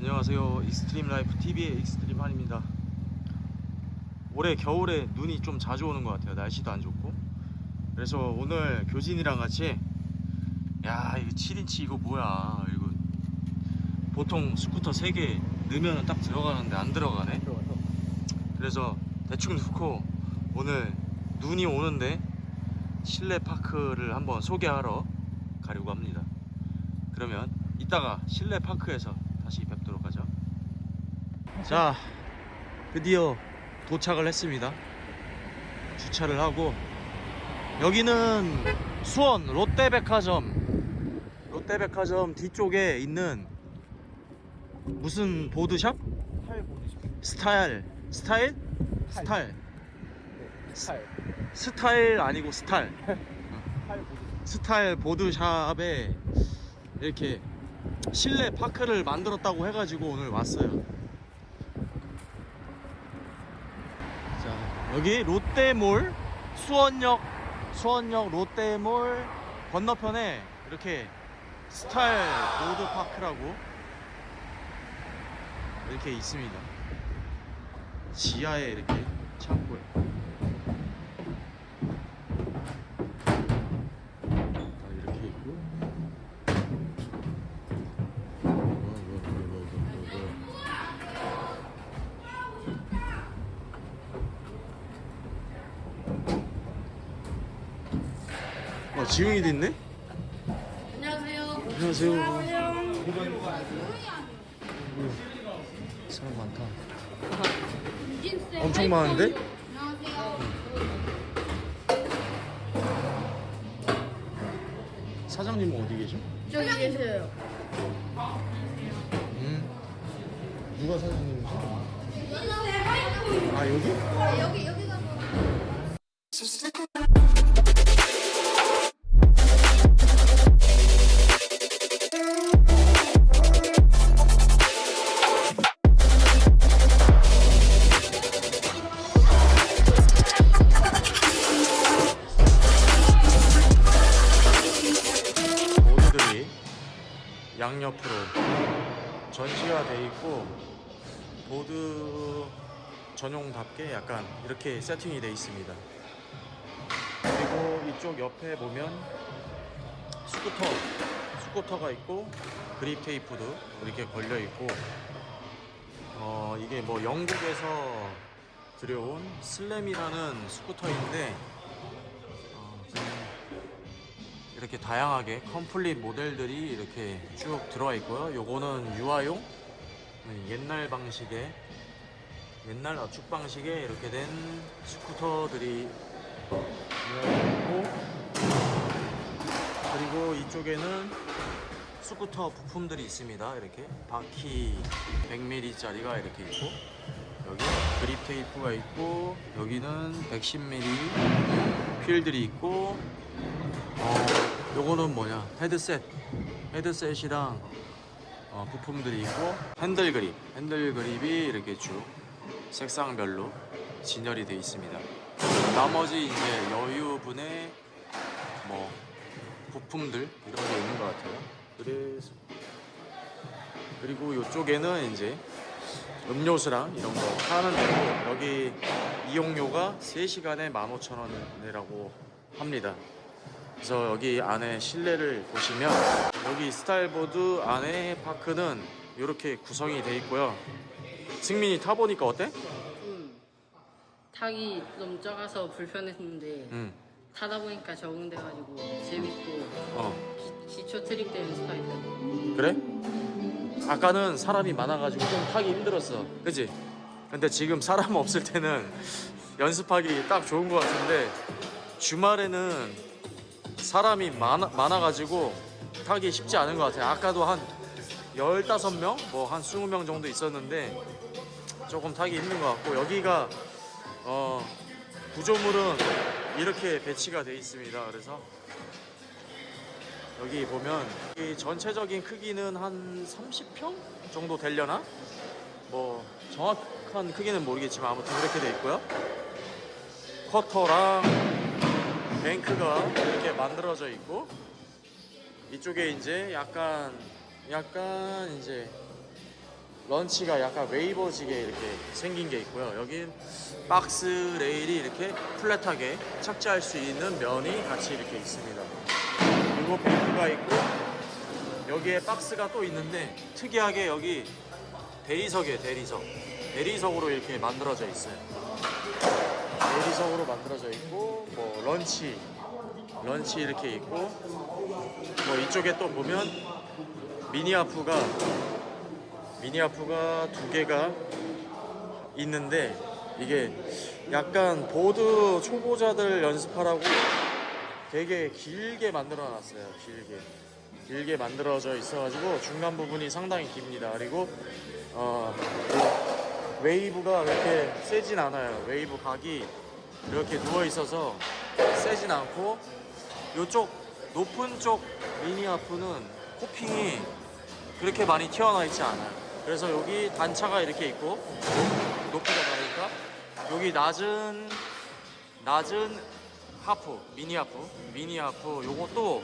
안녕하세요. Extreme Life TV의 Extreme 한입니다. 올해 겨울에 눈이 좀 자주 오는 것 같아요. 날씨도 안 좋고. 그래서 오늘 교진이랑 같이 야 이거 7인치 이거 뭐야? 이거 보통 스쿠터 3개 넣으면 딱 들어가는데 안 들어가네. 그래서 대충 넣고 오늘 눈이 오는데 실내 파크를 한번 소개하러 가려고 합니다. 그러면 이따가 실내 파크에서 다시 하죠. 자, 드디어 도착을 했습니다. 주차를 하고 여기는 수원 롯데백화점 롯데백화점 뒤쪽에 있는 무슨 보드샵? 팔 보내줘. 스타일 스타일? 스타일 팔. 스타일 아니고 스타일 팔 보내줘. 스타일 보드샵에 이렇게 실내 파크를 만들었다고 해가지고 오늘 왔어요. 자, 여기 롯데몰 수원역 수원역 롯데몰 건너편에 이렇게 스타일 보드 파크라고 이렇게 있습니다. 지하에 이렇게 창고에 아, 이렇게 있고 어, 지웅이도 있네? 안녕하세요. 안녕하세요. 사람 많다. 유진쌤. 엄청 많은데? 안녕하세요. 사장님은 어디 계셔? 저기 계세요. 음. 누가 사장님이셔? 아, 여기? 여기 여기가 옆으로 전시화돼 있고 보드 전용답게 약간 이렇게 세팅이 돼 있습니다. 그리고 이쪽 옆에 보면 스쿠터 스쿠터가 있고 그립 테이프도 이렇게 걸려 있고 어 이게 뭐 영국에서 들여온 슬램이라는 스쿠터인데 이렇게 다양하게 complete 모델들이 이렇게 쭉 들어와 있고요. 요거는 유아용 네, 옛날 방식의 옛날 압축 방식의 이렇게 된 스쿠터들이 있고 그리고 이쪽에는 스쿠터 부품들이 있습니다. 이렇게 바퀴 100mm짜리가 이렇게 있고 여기 그립 테이프가 있고 여기는 110mm 휠들이 있고 어, 요거는 뭐냐? 헤드셋. 헤드셋이랑 어, 부품들이 있고 핸들 그립. 핸들 그립이 이렇게 쭉 색상별로 진열이 되어 있습니다. 나머지 이제 여유분의 뭐 부품들 이런 게 있는 것 같아요. 그래서 그리고 이쪽에는 이제 음료수랑 이런 거 하는 데고 여기 이용료가 3시간에 15,000원이라고 합니다 그래서 여기 안에 실내를 보시면 여기 스타일보드 안에 파크는 이렇게 구성이 돼 있고요. 승민이 타보니까 어때? 음. 타기 좀 작아서 불편했는데 응. 타다 보니까 적응돼가지고 재밌고 어. 기, 기초 트릭 되는 스타일이에요. 그래? 아까는 사람이 많아가지고 좀 타기 힘들었어. 그지? 근데 지금 사람 없을 때는 연습하기 딱 좋은 것 같은데 주말에는 사람이 많아, 많아가지고 타기 쉽지 않은 것 같아요. 아까도 한 15명? 뭐 한 20명 정도 있었는데 조금 타기 힘든 것 같고 여기가 어, 구조물은 이렇게 배치가 돼 있습니다. 그래서 여기 보면 이 전체적인 크기는 한 30평 정도 되려나? 뭐 정확한 크기는 모르겠지만 아무튼 그렇게 돼 있고요. 커터랑 뱅크가 이렇게 만들어져 있고 이쪽에 이제 약간 약간 이제 런치가 약간 웨이버지게 이렇게 생긴 게 있고요. 여긴 박스 레일이 이렇게 플랫하게 착지할 수 있는 면이 같이 이렇게 있습니다. 그리고 벨트가 있고 여기에 박스가 또 있는데 특이하게 여기 대리석에 대리석 대리석으로 이렇게 만들어져 있어요. 대리석으로 만들어져 있고 뭐 런치 런치 이렇게 있고 뭐 이쪽에 또 보면 미니아프가 미니아프가 두 개가 있는데 이게 약간 보드 초보자들 연습하라고 되게 길게 만들어 놨어요. 길게. 길게 만들어져 있어 가지고 중간 부분이 상당히 깁니다. 그리고 어, 그 웨이브가 이렇게 세진 않아요. 웨이브 각이 이렇게 누워 있어서 세진 않고 이쪽 높은 쪽 mini half는 coping이 그렇게 많이 튀어나와 있지 않아요. 그래서 여기 단차가 이렇게 있고 높- 높이가 다르니까 여기 낮은 낮은 하프 미니 하프 미니 하프 요것도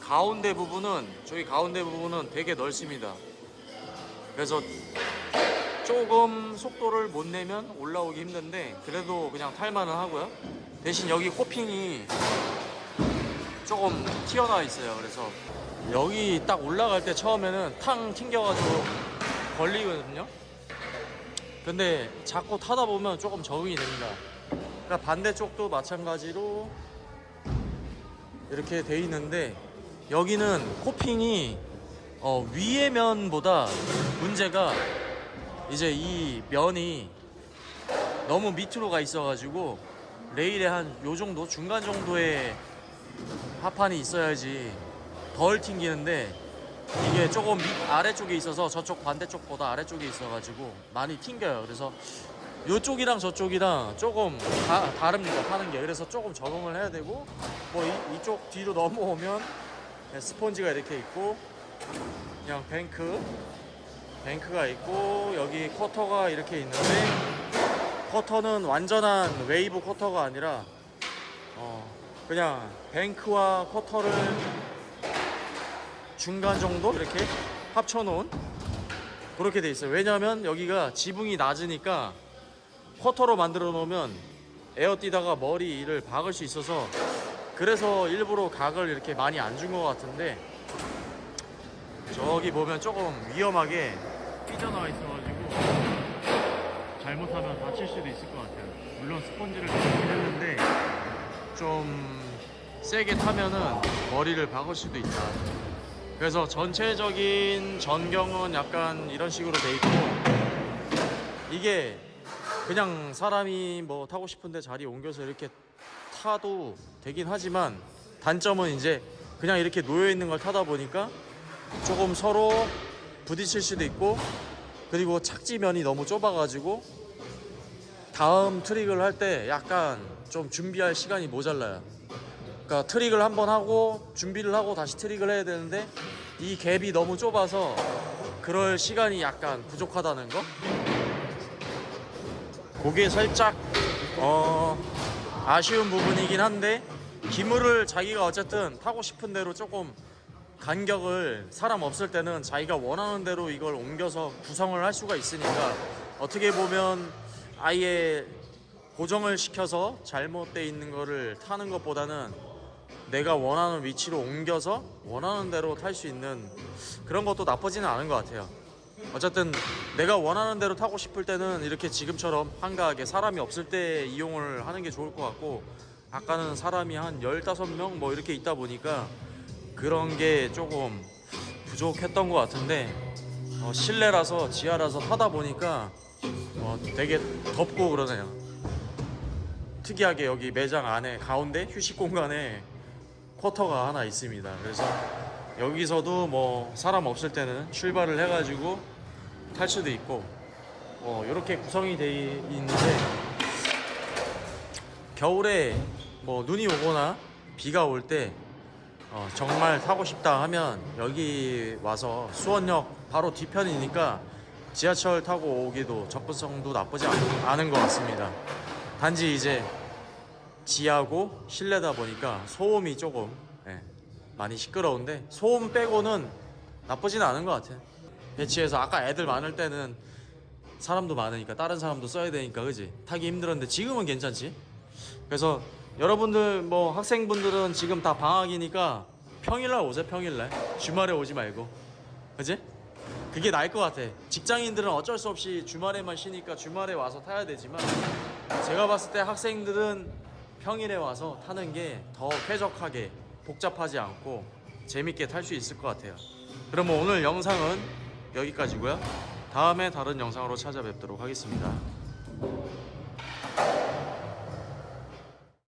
가운데 부분은 저기 가운데 부분은 되게 넓습니다. 그래서 조금 속도를 못 내면 올라오기 힘든데 그래도 그냥 탈만은 하고요. 대신 여기 코핑이 조금 튀어나와 있어요. 그래서 여기 딱 올라갈 때 처음에는 탕 튕겨가지고 걸리거든요. 근데 자꾸 타다 보면 조금 적응이 됩니다. 그러니까 반대쪽도 마찬가지로 이렇게 돼 있는데 여기는 코핑이 어, 위의 면보다 문제가 이제 이 면이 너무 밑으로 가 있어가지고 레일에 한 요 정도 중간 정도의 하판이 있어야지 덜 튕기는데 이게 조금 밑 아래쪽에 있어서 저쪽 반대쪽보다 아래쪽에 있어가지고 많이 튕겨요. 그래서 이쪽이랑 저쪽이랑 조금 다, 다릅니다. 타는 게 그래서 조금 적응을 해야 되고 뭐 이, 이쪽 뒤로 넘어오면 그냥 스폰지가 이렇게 있고 그냥 뱅크 뱅크가 있고 여기 커터가 이렇게 있는데 quarter는 완전한 웨이브 quarter가 아니라 어 그냥 bank와 quarter를 중간 정도 이렇게 합쳐 놓은 그렇게 돼 있어요. 왜냐하면 여기가 지붕이 낮으니까 quarter로 만들어 놓으면 에어 뛰다가 머리를 박을 수 있어서 그래서 일부러 각을 이렇게 많이 안 준 것 같은데 저기 보면 조금 위험하게 삐져나와 있어가지고 잘못하면 다칠 수도 있을 것 같아요. 물론 스펀지를 넣긴 했는데 좀 세게 타면은 머리를 박을 수도 있다. 그래서 전체적인 전경은 약간 이런 식으로 돼 있고 이게 그냥 사람이 뭐 타고 싶은데 자리 옮겨서 이렇게 타도 되긴 하지만 단점은 이제 그냥 이렇게 놓여 있는 걸 타다 보니까 조금 서로 부딪힐 수도 있고 그리고 착지면이 너무 좁아가지고 다음 트릭을 할 때 약간 좀 준비할 시간이 모자라요. 그러니까 트릭을 한번 하고 준비를 하고 다시 트릭을 해야 되는데 이 갭이 너무 좁아서 그럴 시간이 약간 부족하다는 거. 그게 살짝 어 아쉬운 부분이긴 한데 기물을 자기가 어쨌든 타고 싶은 대로 조금 간격을 사람 없을 때는 자기가 원하는 대로 이걸 옮겨서 구성을 할 수가 있으니까 어떻게 보면 아예 고정을 시켜서 잘못돼 있는 거를 타는 것보다는 내가 원하는 위치로 옮겨서 원하는 대로 탈 수 있는 그런 것도 나쁘지는 않은 것 같아요. 어쨌든 내가 원하는 대로 타고 싶을 때는 이렇게 지금처럼 한가하게 사람이 없을 때 이용을 하는 게 좋을 것 같고 아까는 사람이 한 15명 뭐 이렇게 있다 보니까 그런 게 조금 부족했던 것 같은데 어, 실내라서 지하라서 타다 보니까 어, 되게 덥고 그러네요. 특이하게 여기 매장 안에 가운데 휴식 공간에 쿼터가 하나 있습니다. 그래서 여기서도 뭐 사람 없을 때는 출발을 해가지고 탈 수도 있고 어, 이렇게 구성이 돼 있는데 겨울에 뭐 눈이 오거나 비가 올 때 어, 정말 타고 싶다 하면 여기 와서 수원역 바로 뒤편이니까 지하철 타고 오기도 접근성도 나쁘지 않- 않은 것 같습니다. 단지 이제 지하고 실내다 보니까 소음이 조금 예, 많이 시끄러운데 소음 빼고는 나쁘진 않은 것 같아요. 배치해서 아까 애들 많을 때는 사람도 많으니까 다른 사람도 써야 되니까 그지 타기 힘들었는데 지금은 괜찮지 그래서 여러분들 뭐 학생분들은 지금 다 방학이니까 평일날 오세요 평일날. 주말에 오지 말고. 그지? 그게 나을 것 같아. 직장인들은 어쩔 수 없이 주말에만 쉬니까 주말에 와서 타야 되지만 제가 봤을 때 학생들은 평일에 와서 타는 게 더 쾌적하게 복잡하지 않고 재밌게 탈 수 있을 것 같아요. 그러면 오늘 영상은 여기까지고요. 다음에 다른 영상으로 찾아뵙도록 하겠습니다